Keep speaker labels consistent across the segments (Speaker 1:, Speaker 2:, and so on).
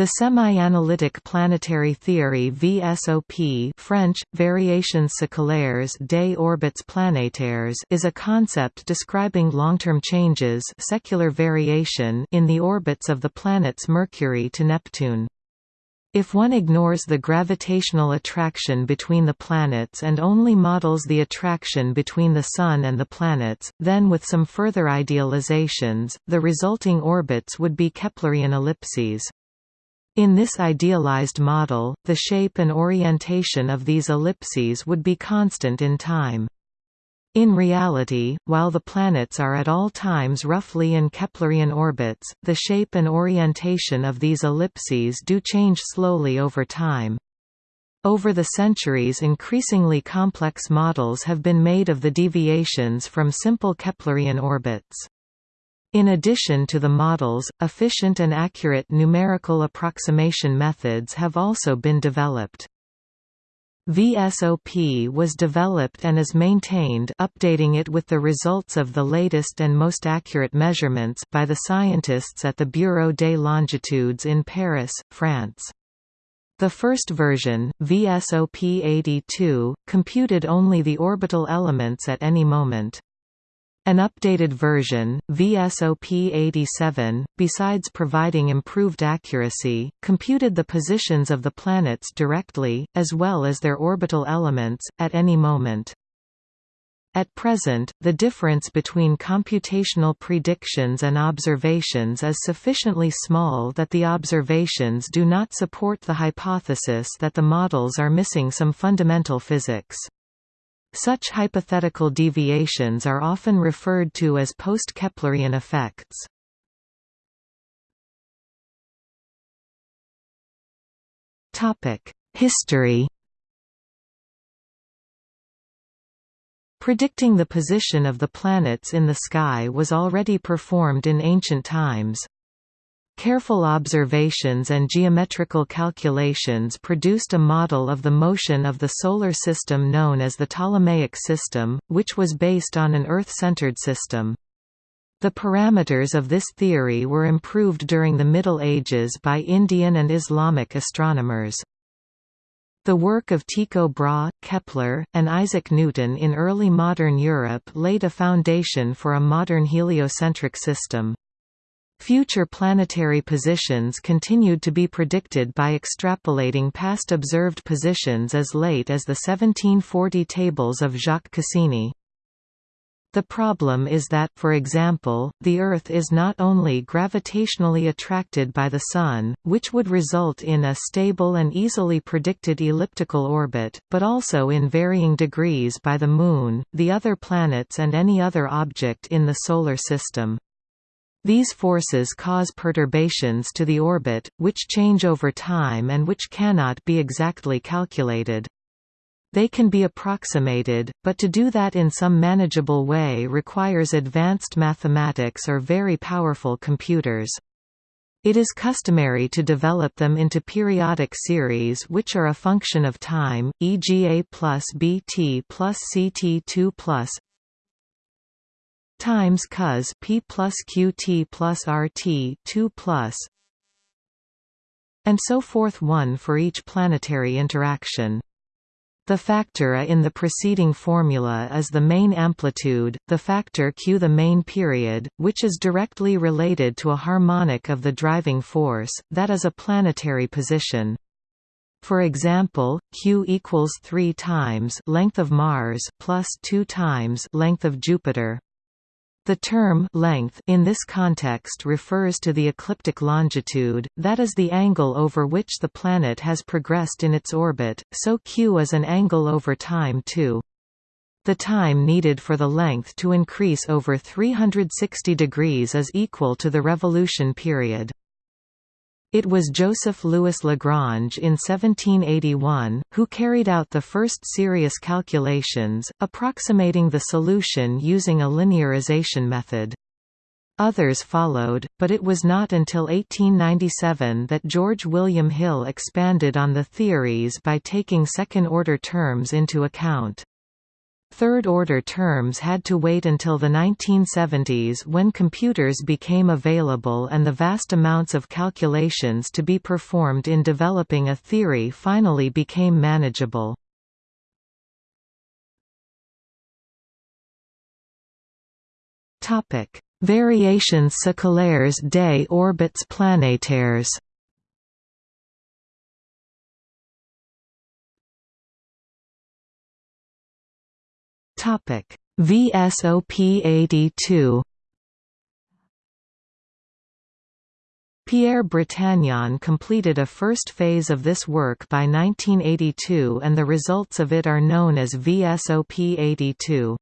Speaker 1: The semi-analytic planetary theory VSOP French, Variations séculaires des orbites planétaires is a concept describing long-term changes secular variation in the orbits of the planets Mercury to Neptune. If one ignores the gravitational attraction between the planets and only models the attraction between the Sun and the planets, then with some further idealizations, the resulting orbits would be Keplerian ellipses. In this idealized model, the shape and orientation of these ellipses would be constant in time. In reality, while the planets are at all times roughly in Keplerian orbits, the shape and orientation of these ellipses do change slowly over time. Over the centuries increasingly complex models have been made of the deviations from simple Keplerian orbits. In addition to the models, efficient and accurate numerical approximation methods have also been developed. VSOP was developed and is maintained updating it with the results of the latest and most accurate measurements by the scientists at the Bureau des Longitudes in Paris, France. The first version, VSOP 82, computed only the orbital elements at any moment. An updated version, VSOP-87, besides providing improved accuracy, computed the positions of the planets directly, as well as their orbital elements, at any moment. At present, the difference between computational predictions and observations is sufficiently small that the observations do not support the hypothesis that the models are missing some fundamental physics. Such hypothetical deviations are often referred to as post-Keplerian effects. History Predicting the position of the planets in the sky was already performed in ancient times. Careful observations and geometrical calculations produced a model of the motion of the Solar System known as the Ptolemaic system, which was based on an Earth-centered system. The parameters of this theory were improved during the Middle Ages by Indian and Islamic astronomers. The work of Tycho Brahe, Kepler, and Isaac Newton in early modern Europe laid a foundation for a modern heliocentric system. Future planetary positions continued to be predicted by extrapolating past observed positions as late as the 1740 tables of Jacques Cassini. The problem is that, for example, the Earth is not only gravitationally attracted by the Sun, which would result in a stable and easily predicted elliptical orbit, but also in varying degrees by the Moon, the other planets and any other object in the Solar System. These forces cause perturbations to the orbit, which change over time and which cannot be exactly calculated. They can be approximated, but to do that in some manageable way requires advanced mathematics or very powerful computers. It is customary to develop them into periodic series which are a function of time, e.g. a plus bt plus ct2 plus times cos p plus qt plus rt 2 plus and so forth 1 for each planetary interaction. The factor A in the preceding formula is the main amplitude, the factor Q the main period, which is directly related to a harmonic of the driving force, that is a planetary position. For example, q equals 3 times length of Mars plus 2 times length of Jupiter. The term length in this context refers to the ecliptic longitude, that is the angle over which the planet has progressed in its orbit, so q is an angle over time too. The time needed for the length to increase over 360 degrees is equal to the revolution period. It was Joseph Louis Lagrange in 1781, who carried out the first serious calculations, approximating the solution using a linearization method. Others followed, but it was not until 1897 that George William Hill expanded on the theories by taking second-order terms into account. Third-order terms had to wait until the 1970s when computers became available and the vast amounts of calculations to be performed in developing a theory finally became manageable. Variations séculaires des orbits planétaires Topic: VSOP 82 Pierre Bretagnon completed a first phase of this work by 1982 and the results of it are known as VSOP 82.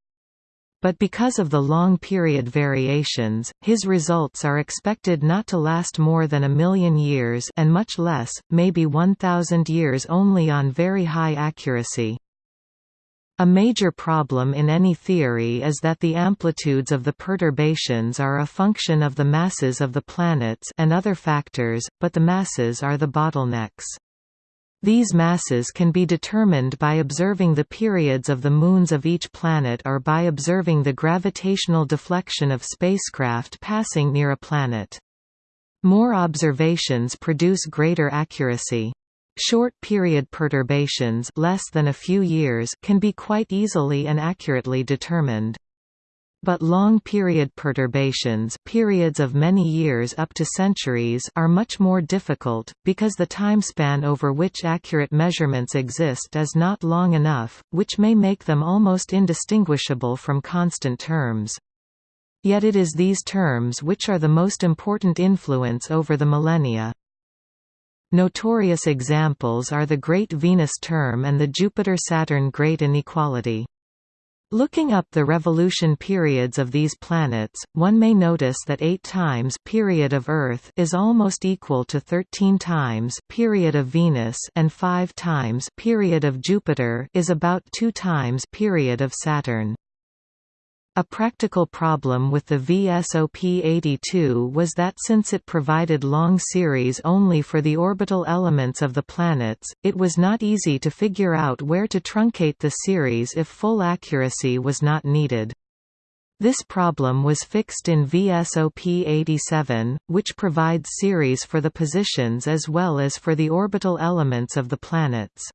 Speaker 1: But because of the long period variations, his results are expected not to last more than a million years and much less, maybe 1,000 years only on very high accuracy. A major problem in any theory is that the amplitudes of the perturbations are a function of the masses of the planets and other factors, but the masses are the bottlenecks. These masses can be determined by observing the periods of the moons of each planet or by observing the gravitational deflection of spacecraft passing near a planet. More observations produce greater accuracy. Short-period perturbations less than a few years can be quite easily and accurately determined. But long-period perturbations periods of many years up to centuries are much more difficult, because the timespan over which accurate measurements exist is not long enough, which may make them almost indistinguishable from constant terms. Yet it is these terms which are the most important influence over the millennia. Notorious examples are the Great Venus term and the Jupiter–Saturn Great Inequality. Looking up the revolution periods of these planets, one may notice that 8 times period of Earth is almost equal to 13 times period of Venus and 5 times period of Jupiter is about 2 times period of Saturn. A practical problem with the VSOP-82 was that since it provided long series only for the orbital elements of the planets, it was not easy to figure out where to truncate the series if full accuracy was not needed. This problem was fixed in VSOP-87, which provides series for the positions as well as for the orbital elements of the planets.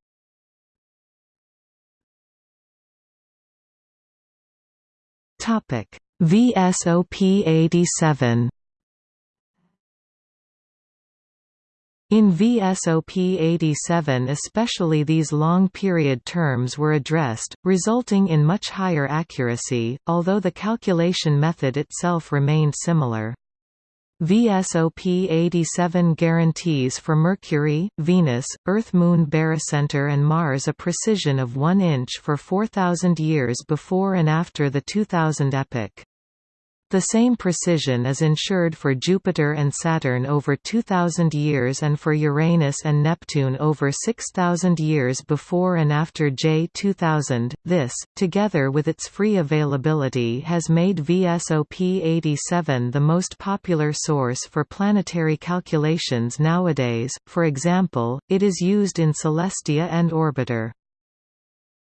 Speaker 1: Topic: VSOP 87 In VSOP 87 especially these long-period terms were addressed, resulting in much higher accuracy, although the calculation method itself remained similar. VSOP 87 guarantees for Mercury, Venus, Earth-Moon barycenter and Mars a precision of 1 inch for 4,000 years before and after the 2000 epoch. The same precision is ensured for Jupiter and Saturn over 2,000 years and for Uranus and Neptune over 6,000 years before and after J2000. This, together with its free availability has made VSOP 87 the most popular source for planetary calculations nowadays, for example, it is used in Celestia and Orbiter.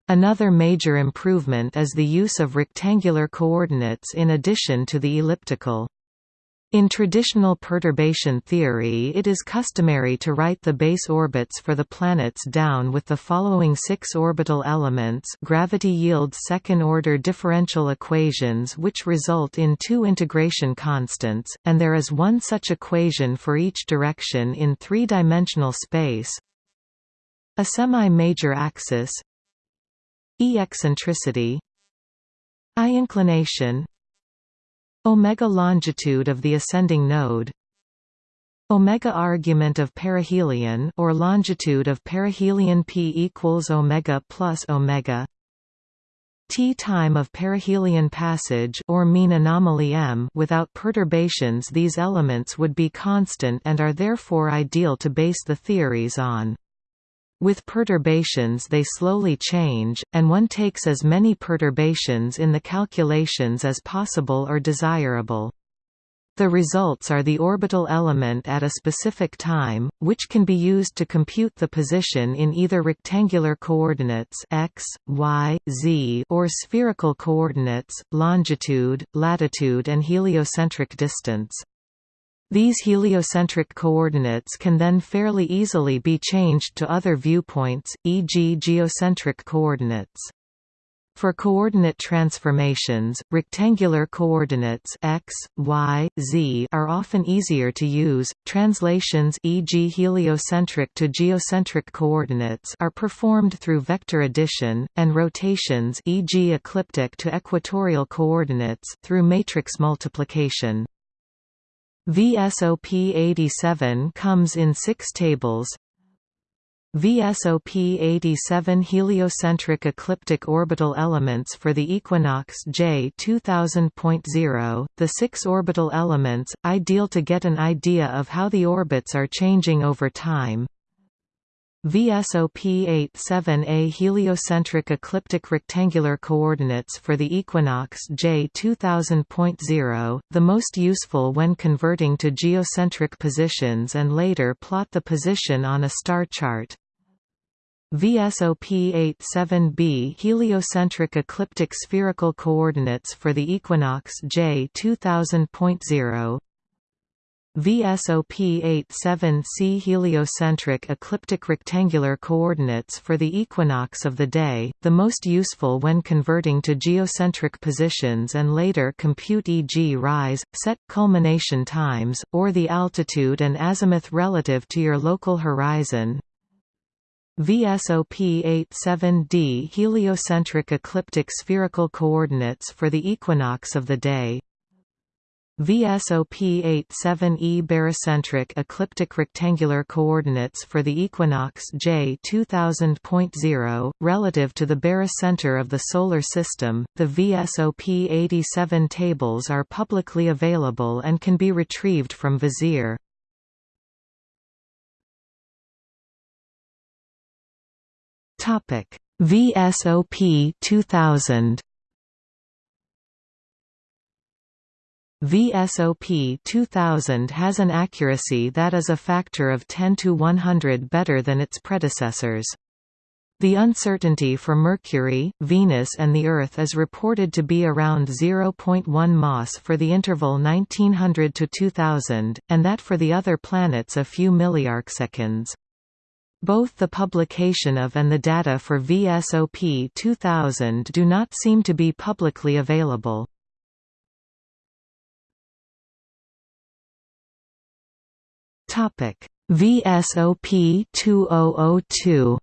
Speaker 1: Another major improvement is the use of rectangular coordinates in addition to the elliptical. In traditional perturbation theory it is customary to write the base orbits for the planets down with the following six orbital elements gravity yields second-order differential equations which result in two integration constants, and there is one such equation for each direction in three-dimensional space. A semi-major axis E eccentricity I inclination omega longitude of the ascending node omega argument of perihelion or longitude of perihelion p equals omega plus omega t time of perihelion passage or mean anomaly m. Without perturbations these elements would be constant and are therefore ideal to base the theories on with perturbations they slowly change, and one takes as many perturbations in the calculations as possible or desirable. The results are the orbital element at a specific time, which can be used to compute the position in either rectangular coordinates x, y, z or spherical coordinates, longitude, latitude and heliocentric distance. These heliocentric coordinates can then fairly easily be changed to other viewpoints, e.g. geocentric coordinates. For coordinate transformations, rectangular coordinates x, y, z are often easier to use. Translations e.g. heliocentric to geocentric coordinates are performed through vector addition and rotations e.g. ecliptic to equatorial coordinates through matrix multiplication. VSOP 87 comes in 6 tables VSOP 87 heliocentric ecliptic orbital elements for the equinox J 2000.0, the six orbital elements, ideal to get an idea of how the orbits are changing over time. VSOP 87A heliocentric ecliptic rectangular coordinates for the equinox J 2000.0, the most useful when converting to geocentric positions and later plot the position on a star chart. VSOP 87b heliocentric ecliptic spherical coordinates for the equinox J 2000.0 VSOP 87c heliocentric ecliptic rectangular coordinates for the equinox of the day, the most useful when converting to geocentric positions and later compute e.g. rise, set, culmination times, or the altitude and azimuth relative to your local horizon, VSOP 87d heliocentric ecliptic spherical coordinates for the equinox of the day VSOP 87e barycentric ecliptic rectangular coordinates for the equinox J 2000.0 relative to the barycenter of the solar system. The VSOP 87 tables are publicly available and can be retrieved from Vizier. Topic: VSOP 2000. VSOP 2000 has an accuracy that is a factor of 10 to 100 better than its predecessors. The uncertainty for Mercury, Venus and the Earth is reported to be around 0.1 mas for the interval 1900 to 2000, and that for the other planets a few milliarcseconds. Both the publication of and the data for VSOP 2000 do not seem to be publicly available. VSOP 2002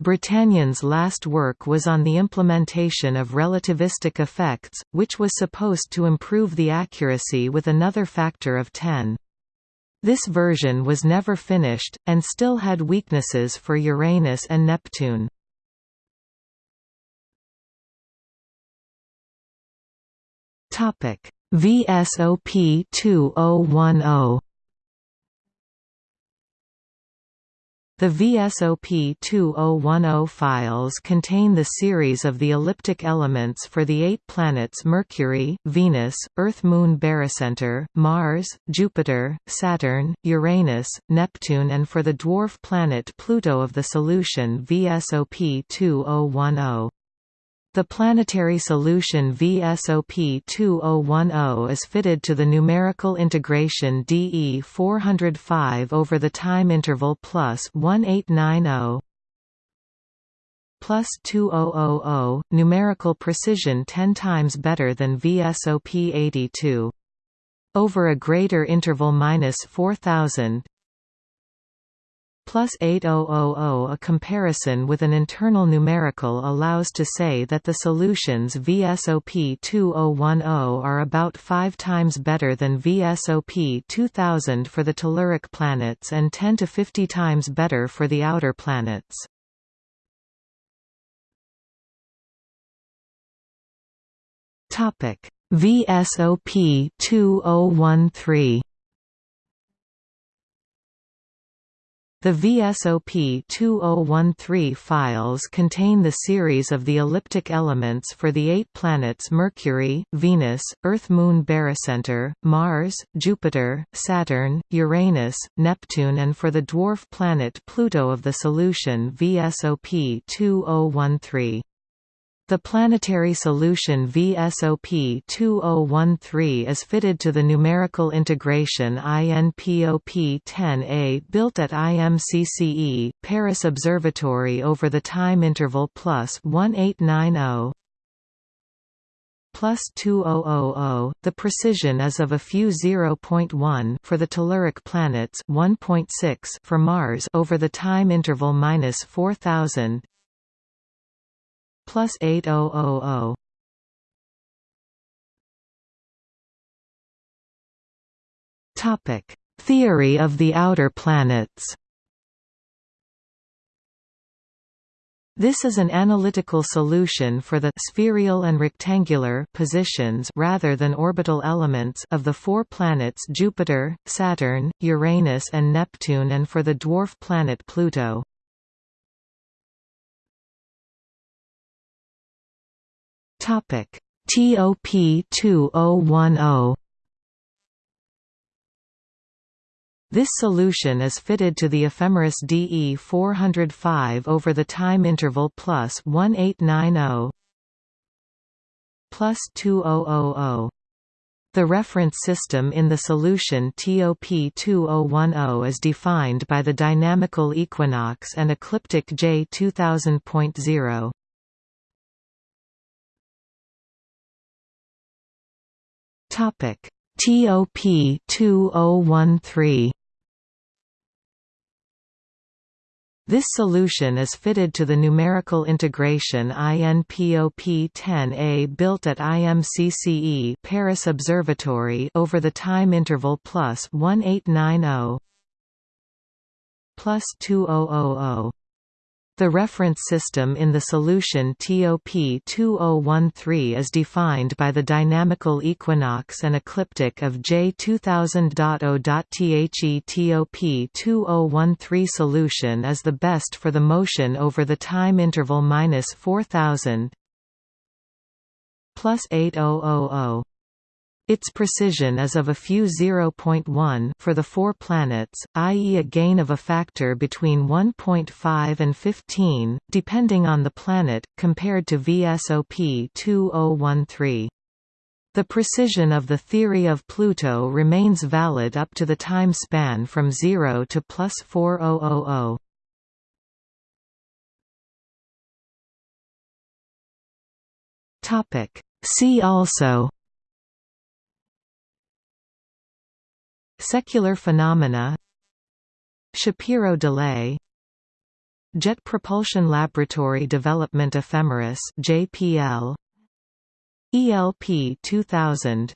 Speaker 1: Bretagnon's last work was on the implementation of relativistic effects, which was supposed to improve the accuracy with another factor of 10. This version was never finished, and still had weaknesses for Uranus and Neptune. VSOP 2010 The VSOP 2010 files contain the series of the elliptic elements for the eight planets Mercury, Venus, Earth-Moon barycenter, Mars, Jupiter, Saturn, Uranus, Neptune and for the dwarf planet Pluto of the solution VSOP 2010. The planetary solution VSOP 2010 is fitted to the numerical integration DE 405 over the time interval plus 1890 plus 2000, numerical precision 10 times better than VSOP 82. Over a greater interval minus 4000, plus 8000 A comparison with an internal numerical allows to say that the solutions VSOP 2010 are about 5 times better than VSOP 2000 for the telluric planets and 10 to 50 times better for the outer planets. VSOP 2013 The VSOP 2013 files contain the series of the elliptic elements for the eight planets Mercury, Venus, Earth-Moon barycenter, Mars, Jupiter, Saturn, Uranus, Neptune and for the dwarf planet Pluto of the solution VSOP 2013. The planetary solution VSOP 2013 is fitted to the numerical integration INPOP-10A built at IMCCE, Paris Observatory over the time interval plus 1890 plus 2000. The precision is of a few 0.1 for the telluric planets, 1.6 for Mars over the time interval minus 4000 plus 8000. Topic: Theory of the outer planets. This is an analytical solution for the spherical and rectangular positions rather than orbital elements of the four planets Jupiter, Saturn, Uranus and Neptune and for the dwarf planet Pluto. Topic TOP 2010 This solution is fitted to the ephemeris DE 405 over the time interval plus 1890 plus 2000. The reference system in the solution TOP 2010 is defined by the dynamical equinox and ecliptic J 2000.0. Topic TOP 2013 This solution is fitted to the numerical integration INPOP-10A built at IMCCE Paris Observatory over the time interval plus 1890 plus 2000. The reference system in the solution TOP 2013 is defined by the dynamical equinox and ecliptic of J 2000.0.The TOP 2013 solution is the best for the motion over the time interval minus 4000 plus 8000. Its precision is of a few 0.1 for the four planets, i.e. a gain of a factor between 1.5 and 15, depending on the planet, compared to VSOP 2013. The precision of the theory of Pluto remains valid up to the time span from 0 to plus 4000. See also Secular phenomena Shapiro delay Jet Propulsion Laboratory Development Ephemeris JPL ELP 2000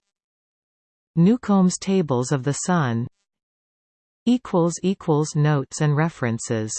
Speaker 1: Newcomb's Tables of the Sun equals equals Notes and references